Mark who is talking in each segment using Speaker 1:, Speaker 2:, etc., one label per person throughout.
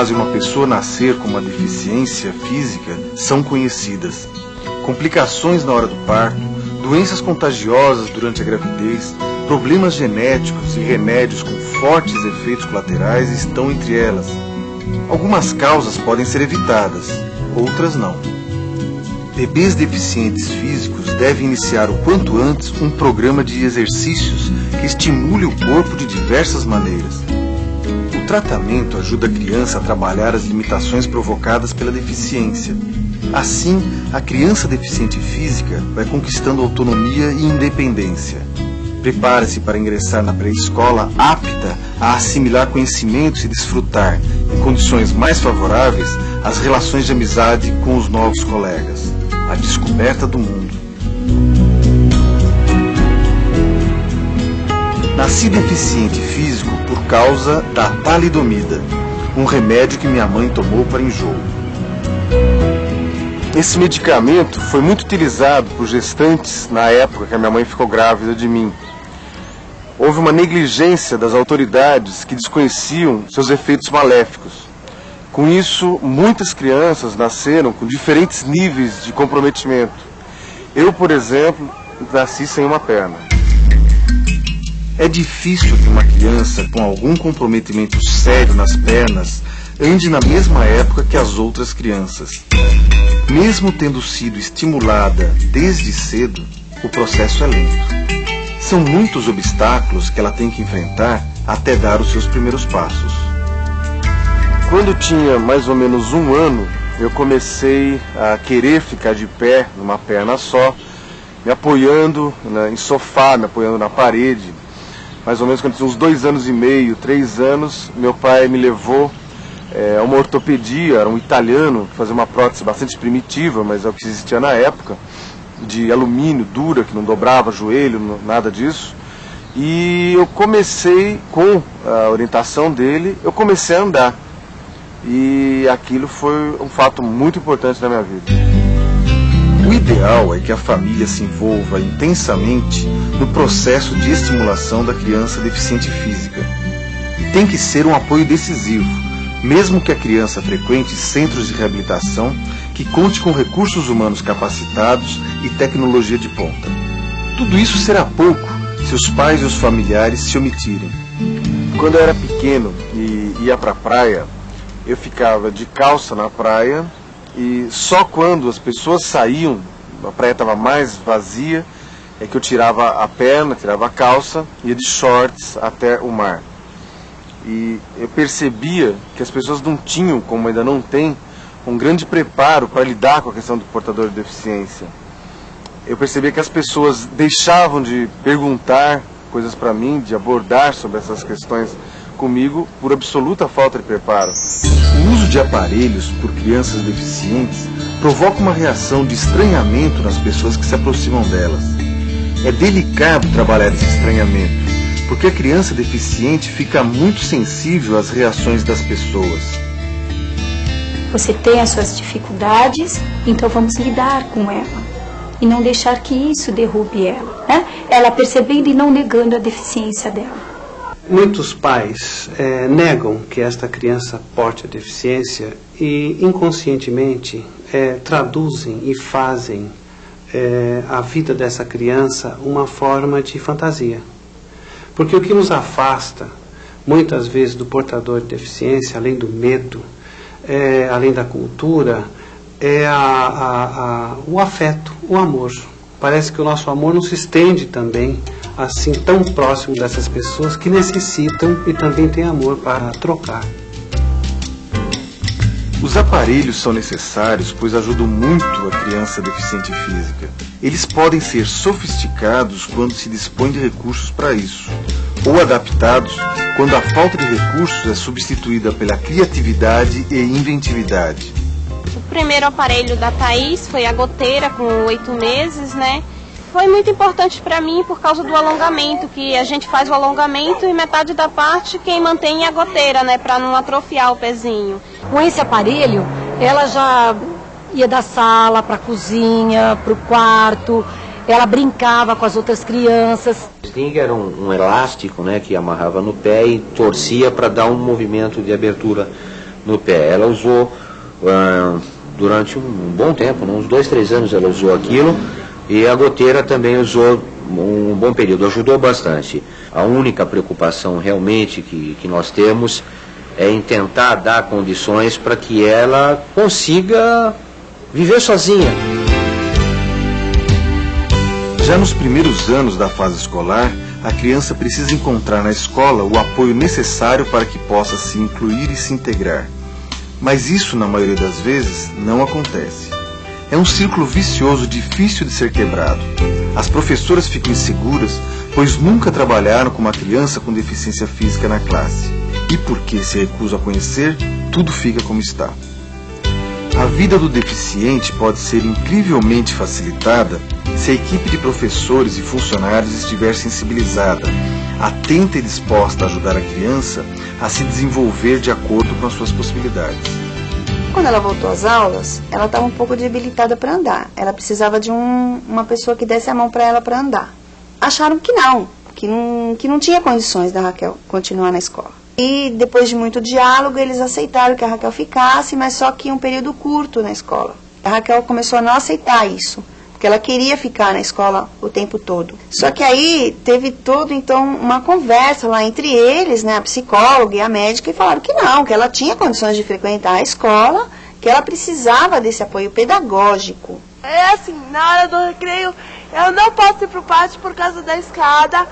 Speaker 1: Fazem uma pessoa nascer com uma deficiência física são conhecidas. Complicações na hora do parto, doenças contagiosas durante a gravidez, problemas genéticos e remédios com fortes efeitos colaterais estão entre elas. Algumas causas podem ser evitadas, outras não. Bebês deficientes físicos devem iniciar o quanto antes um programa de exercícios que estimule o corpo de diversas maneiras. Tratamento ajuda a criança a trabalhar as limitações provocadas pela deficiência. Assim, a criança deficiente física vai conquistando autonomia e independência. Prepare-se para ingressar na pré-escola apta a assimilar conhecimentos e desfrutar, em condições mais favoráveis, as relações de amizade com os novos colegas a descoberta do mundo. Nasci deficiente físico por causa da talidomida, um remédio que minha mãe tomou para enjoo. Esse medicamento foi muito utilizado por gestantes na época que a minha mãe ficou grávida de mim. Houve uma negligência das autoridades que desconheciam seus efeitos maléficos. Com isso, muitas crianças nasceram com diferentes níveis de comprometimento. Eu, por exemplo, nasci sem uma perna. É difícil que uma criança com algum comprometimento sério nas pernas ande na mesma época que as outras crianças. Mesmo tendo sido estimulada desde cedo, o processo é lento. São muitos obstáculos que ela tem que enfrentar até dar os seus primeiros passos. Quando tinha mais ou menos um ano, eu comecei a querer ficar de pé, numa perna só, me apoiando né, em sofá, me apoiando na parede. Mais ou menos quando tinha uns dois anos e meio, três anos, meu pai me levou é, a uma ortopedia, era um italiano, que fazia uma prótese bastante primitiva, mas é o que existia na época, de alumínio, dura, que não dobrava joelho, nada disso. E eu comecei, com a orientação dele, eu comecei a andar e aquilo foi um fato muito importante na minha vida. O ideal é que a família se envolva intensamente no processo de estimulação da criança deficiente física. E tem que ser um apoio decisivo, mesmo que a criança frequente centros de reabilitação que conte com recursos humanos capacitados e tecnologia de ponta. Tudo isso será pouco se os pais e os familiares se omitirem. Quando eu era pequeno e ia para a praia, eu ficava de calça na praia e só quando as pessoas saíam, a praia estava mais vazia, é que eu tirava a perna, tirava a calça, ia de shorts até o mar. E eu percebia que as pessoas não tinham, como ainda não tem, um grande preparo para lidar com a questão do portador de deficiência. Eu percebia que as pessoas deixavam de perguntar coisas para mim, de abordar sobre essas questões comigo por absoluta falta de preparo. O uso de aparelhos por crianças deficientes provoca uma reação de estranhamento nas pessoas que se aproximam delas. É delicado trabalhar esse estranhamento, porque a criança deficiente fica muito sensível às reações das pessoas.
Speaker 2: Você tem as suas dificuldades, então vamos lidar com ela. E não deixar que isso derrube ela. Né? Ela percebendo e não negando a deficiência dela.
Speaker 3: Muitos pais é, negam que esta criança porte a deficiência e inconscientemente é, traduzem e fazem é, a vida dessa criança uma forma de fantasia. Porque o que nos afasta, muitas vezes, do portador de deficiência, além do medo, é, além da cultura, é a, a, a, o afeto, o amor. Parece que o nosso amor não se estende também assim tão próximo dessas pessoas que necessitam e também têm amor para trocar.
Speaker 1: Os aparelhos são necessários pois ajudam muito a criança deficiente física. Eles podem ser sofisticados quando se dispõe de recursos para isso, ou adaptados quando a falta de recursos é substituída pela criatividade e inventividade.
Speaker 4: O primeiro aparelho da Thaís foi a goteira com oito meses, né? Foi muito importante para mim por causa do alongamento, que a gente faz o alongamento e metade da parte quem mantém é a goteira, né, para não atrofiar o pezinho.
Speaker 5: Com esse aparelho, ela já ia da sala para a cozinha, para o quarto, ela brincava com as outras crianças.
Speaker 6: O sling era um, um elástico né, que amarrava no pé e torcia para dar um movimento de abertura no pé. Ela usou uh, durante um bom tempo, né, uns dois, três anos ela usou aquilo e a goteira também usou um bom período, ajudou bastante. A única preocupação realmente que, que nós temos é em tentar dar condições para que ela consiga viver sozinha.
Speaker 7: Já nos primeiros anos da fase escolar, a criança precisa encontrar na escola o apoio necessário para que possa se incluir e se integrar. Mas isso, na maioria das vezes, não acontece. É um círculo vicioso difícil de ser quebrado. As professoras ficam inseguras, pois nunca trabalharam com uma criança com deficiência física na classe. E porque se recusam a conhecer, tudo fica como está. A vida do deficiente pode ser incrivelmente facilitada se a equipe de professores e funcionários estiver sensibilizada, atenta e disposta a ajudar a criança a se desenvolver de acordo com as suas possibilidades.
Speaker 8: Quando ela voltou às aulas, ela estava um pouco debilitada para andar. Ela precisava de um, uma pessoa que desse a mão para ela para andar. Acharam que não, que não, que não tinha condições da Raquel continuar na escola. E depois de muito diálogo, eles aceitaram que a Raquel ficasse, mas só que um período curto na escola. A Raquel começou a não aceitar isso porque ela queria ficar na escola o tempo todo. Só que aí teve todo então uma conversa lá entre eles, né, a psicóloga e a médica, e falaram que não, que ela tinha condições de frequentar a escola, que ela precisava desse apoio pedagógico.
Speaker 9: É assim, na hora do recreio, eu não posso ir pro pátio por causa da escada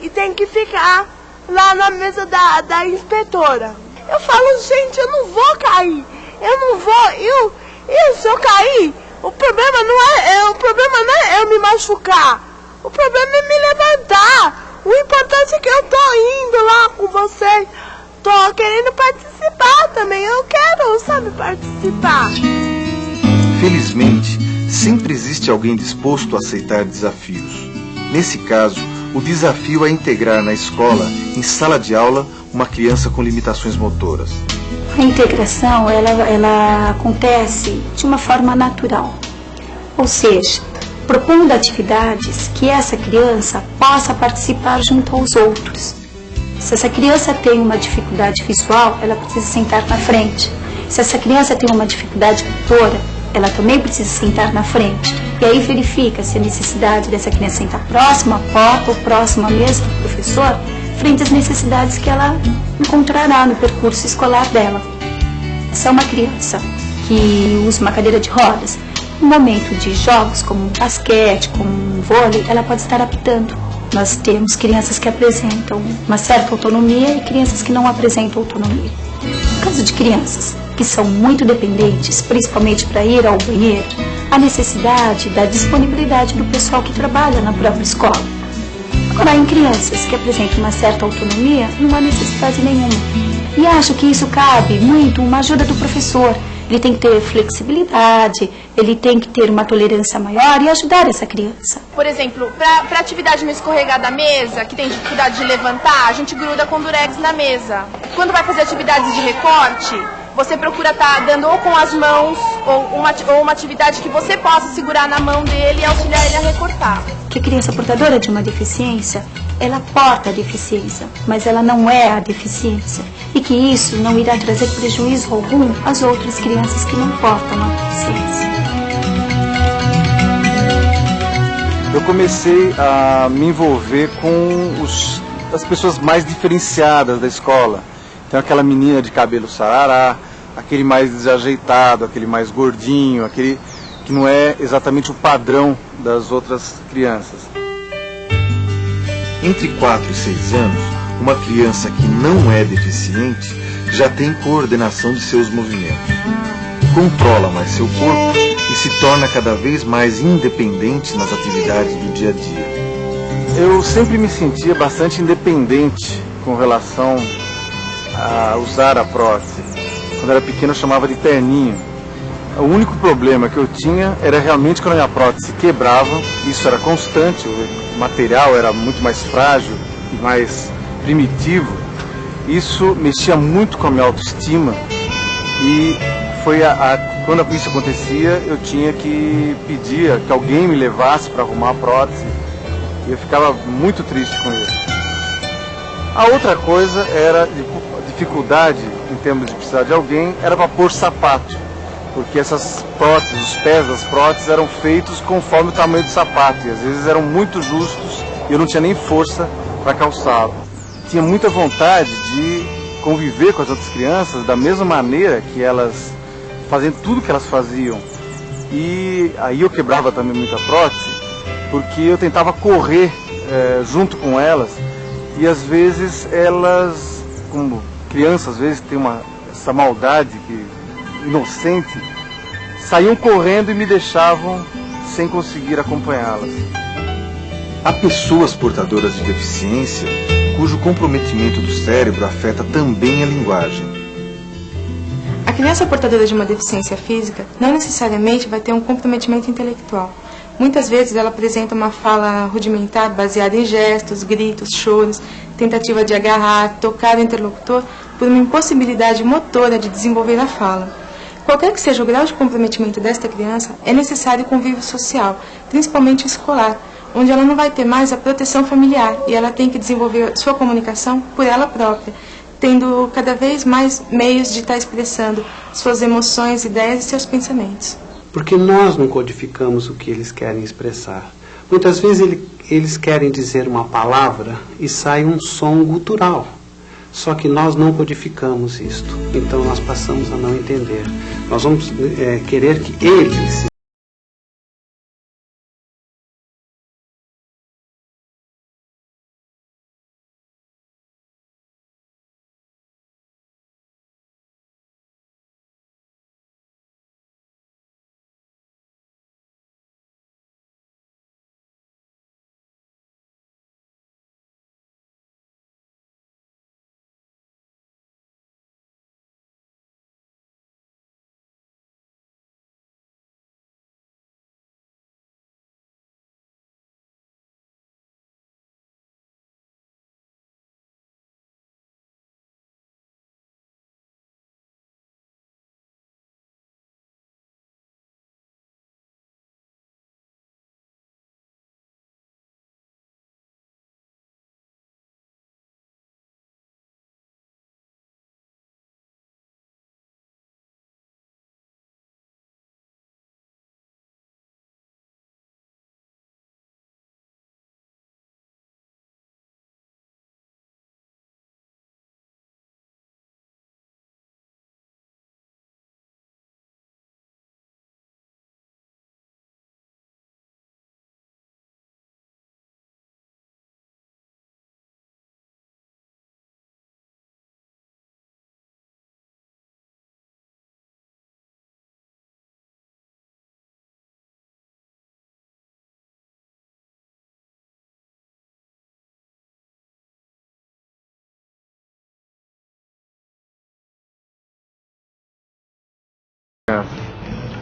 Speaker 9: e tem que ficar lá na mesa da, da inspetora. Eu falo, gente, eu não vou cair, eu não vou, eu, eu se eu cair, o problema não é, é, o problema não é eu me machucar. O problema é me levantar. O importante é que eu tô indo lá com vocês. Tô querendo participar também. Eu quero, sabe, participar.
Speaker 7: Felizmente, sempre existe alguém disposto a aceitar desafios. Nesse caso, o desafio é integrar na escola, em sala de aula, uma criança com limitações motoras.
Speaker 2: A integração ela, ela acontece de uma forma natural, ou seja, propondo atividades que essa criança possa participar junto aos outros. Se essa criança tem uma dificuldade visual, ela precisa sentar na frente. Se essa criança tem uma dificuldade motora, ela também precisa sentar na frente. E aí verifica se a necessidade dessa criança sentar próxima à porta ou próxima mesa do professor frente às necessidades que ela encontrará no percurso escolar dela. Se é uma criança que usa uma cadeira de rodas, no momento de jogos como basquete, como vôlei, ela pode estar apitando. Nós temos crianças que apresentam uma certa autonomia e crianças que não apresentam autonomia. No caso de crianças que são muito dependentes, principalmente para ir ao banheiro, a necessidade da disponibilidade do pessoal que trabalha na própria escola Agora, em crianças que apresentam uma certa autonomia, não há necessidade nenhuma. E acho que isso cabe muito uma ajuda do professor. Ele tem que ter flexibilidade, ele tem que ter uma tolerância maior e ajudar essa criança.
Speaker 10: Por exemplo, para atividade no escorregar da mesa, que tem dificuldade de levantar, a gente gruda com durex na mesa. Quando vai fazer atividades de recorte, você procura estar tá dando ou com as mãos ou uma, ou uma atividade que você possa segurar na mão dele e auxiliar ele a recortar.
Speaker 2: Que a criança portadora de uma deficiência, ela porta a deficiência, mas ela não é a deficiência. E que isso não irá trazer prejuízo algum às outras crianças que não portam a deficiência.
Speaker 7: Eu comecei a me envolver com os, as pessoas mais diferenciadas da escola. Então aquela menina de cabelo sarará, aquele mais desajeitado, aquele mais gordinho, aquele que não é exatamente o padrão das outras crianças. Entre 4 e 6 anos, uma criança que não é deficiente já tem coordenação de seus movimentos. Controla mais seu corpo e se torna cada vez mais independente nas atividades do dia a dia. Eu sempre me sentia bastante independente com relação a usar a prótese. Quando era pequeno eu chamava de terninho. O único problema que eu tinha era realmente quando a minha prótese quebrava, isso era constante, o material era muito mais frágil e mais primitivo. Isso mexia muito com a minha autoestima e foi a, a quando isso acontecia, eu tinha que pedir que alguém me levasse para arrumar a prótese. E eu ficava muito triste com isso. A outra coisa era a dificuldade em termos de precisar de alguém, era para pôr sapato. Porque essas próteses, os pés das próteses eram feitos conforme o tamanho do sapato. E às vezes eram muito justos e eu não tinha nem força para calçá-lo. Tinha muita vontade de conviver com as outras crianças da mesma maneira que elas fazendo tudo que elas faziam. E aí eu quebrava também muita prótese, porque eu tentava correr é, junto com elas e às vezes elas, como crianças, às vezes tem uma, essa maldade que, inocente, saíam correndo e me deixavam sem conseguir acompanhá-las.
Speaker 1: Há pessoas portadoras de deficiência cujo comprometimento do cérebro afeta também a linguagem
Speaker 11: criança portadora de uma deficiência física não necessariamente vai ter um comprometimento intelectual. Muitas vezes ela apresenta uma fala rudimentar baseada em gestos, gritos, choros, tentativa de agarrar, tocar o interlocutor por uma impossibilidade motora de desenvolver a fala. Qualquer que seja o grau de comprometimento desta criança, é necessário convívio social, principalmente escolar, onde ela não vai ter mais a proteção familiar e ela tem que desenvolver sua comunicação por ela própria tendo cada vez mais meios de estar expressando suas emoções, ideias e seus pensamentos.
Speaker 3: Porque nós não codificamos o que eles querem expressar. Muitas vezes ele, eles querem dizer uma palavra e sai um som gutural. Só que nós não codificamos isto. Então nós passamos a não entender. Nós vamos é, querer que eles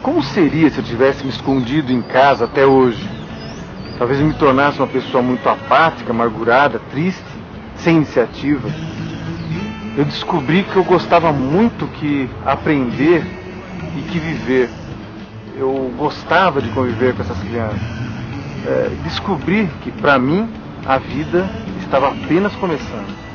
Speaker 7: Como seria se eu tivesse me escondido em casa até hoje? Talvez me tornasse uma pessoa muito apática, amargurada, triste, sem iniciativa. Eu descobri que eu gostava muito que aprender e que viver. Eu gostava de conviver com essas crianças. É, descobri que para mim a vida estava apenas começando.